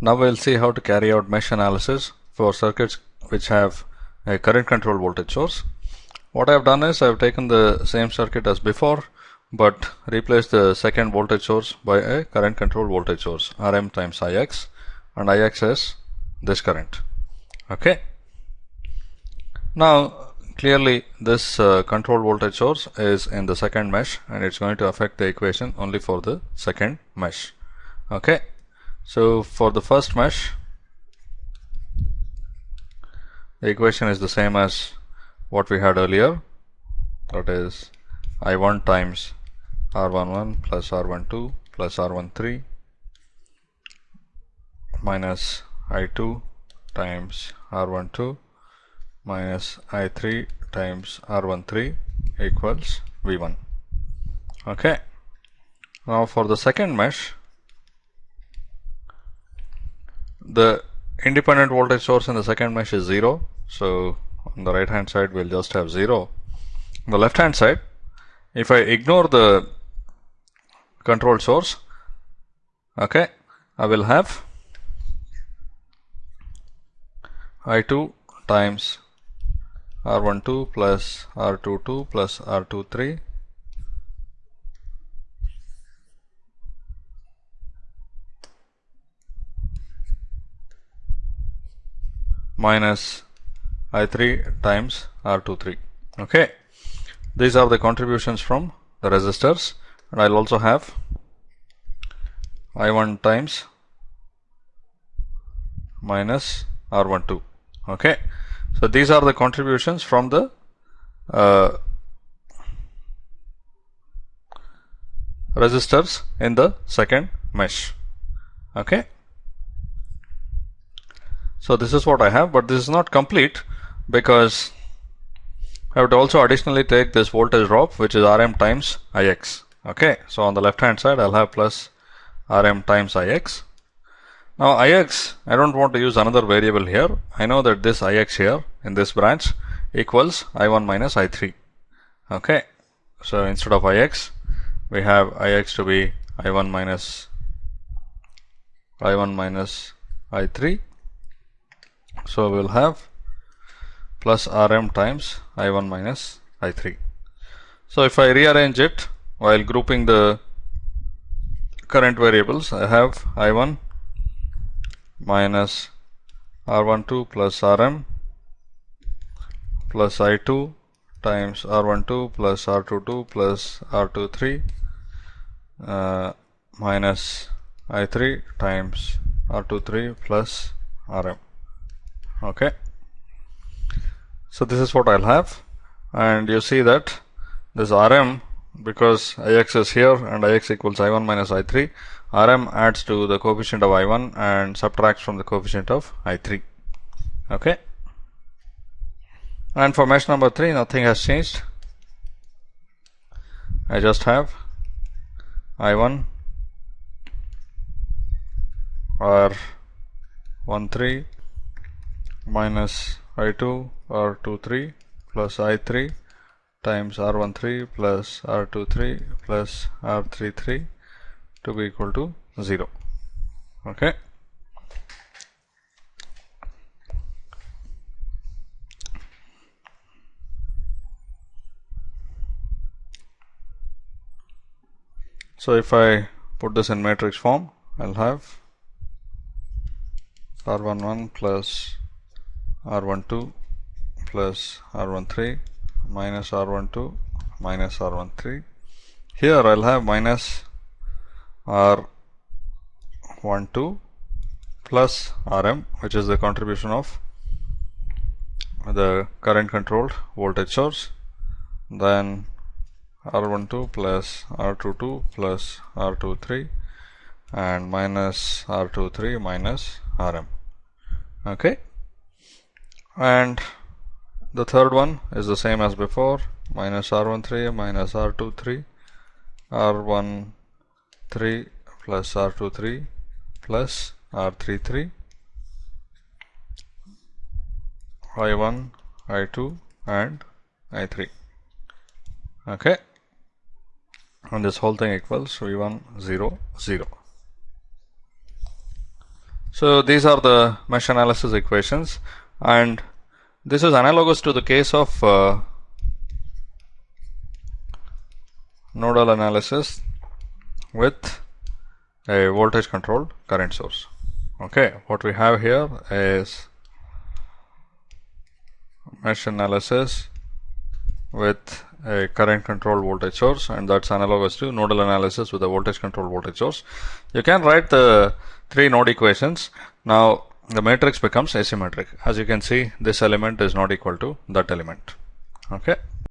Now we'll see how to carry out mesh analysis for circuits which have a current controlled voltage source. What I've done is I've taken the same circuit as before but replaced the second voltage source by a current controlled voltage source Rm times Ix and Ix is this current. Okay. Now clearly this uh, control voltage source is in the second mesh and it's going to affect the equation only for the second mesh. Okay. So for the first mesh, the equation is the same as what we had earlier. That is I1 times R11 plus R12 plus R13 minus I2 times R12 minus I3 times R13 equals V1. Okay. Now for the second mesh, the independent voltage source in the second mesh is 0 so on the right hand side we'll just have 0 on the left hand side if I ignore the control source okay I will have I2 times R12 plus R22 plus R23 minus I3 times R23. Okay. These are the contributions from the resistors and I'll also have I1 times minus R12. Okay. So these are the contributions from the uh, resistors in the second mesh. Okay. So this is what I have, but this is not complete because I to also additionally take this voltage drop which is Rm times Ix. Okay, so on the left hand side I'll have plus Rm times Ix. Now Ix, I don't want to use another variable here. I know that this Ix here in this branch equals I1 minus I3. Okay, so instead of Ix, we have Ix to be I1 minus I1 minus I3 so we'll have plus Rm times I1 minus I3. So if I rearrange it while grouping the current variables, I have I1 minus R12 plus Rm plus I2 times R12 plus R22 plus R23 uh, minus I3 times R23 plus Rm okay. So this is what I'll have. And you see that this Rm because Ix is here and Ix equals I1 minus I3 Rm adds to the coefficient of I1 and subtracts from the coefficient of I3 okay. And for mesh number 3 nothing has changed. I just have I1 or 1 3 minus I2 R23 plus I3 times R13 plus R23 plus R33 to be equal to 0. Okay. So if I put this in matrix form, I'll have R11 plus R12 plus R13 minus R12 minus R13. Here I'll have minus R12 plus Rm which is the contribution of the current controlled voltage source. Then R12 plus R22 plus R23 and minus R23 minus Rm. Okay and the third one is the same as before. Minus r13 minus r23 r13 plus r23 plus r33 i1 i2 and i3 okay. And this whole thing equals v1 0 0 So these are the mesh analysis equations and this is analogous to the case of uh, nodal analysis with a voltage controlled current source. Okay, what we have here is mesh analysis with a current controlled voltage source and that's analogous to nodal analysis with a voltage controlled voltage source. You can write the three node equations. Now the matrix becomes asymmetric. As you can see this element is not equal to that element. Okay.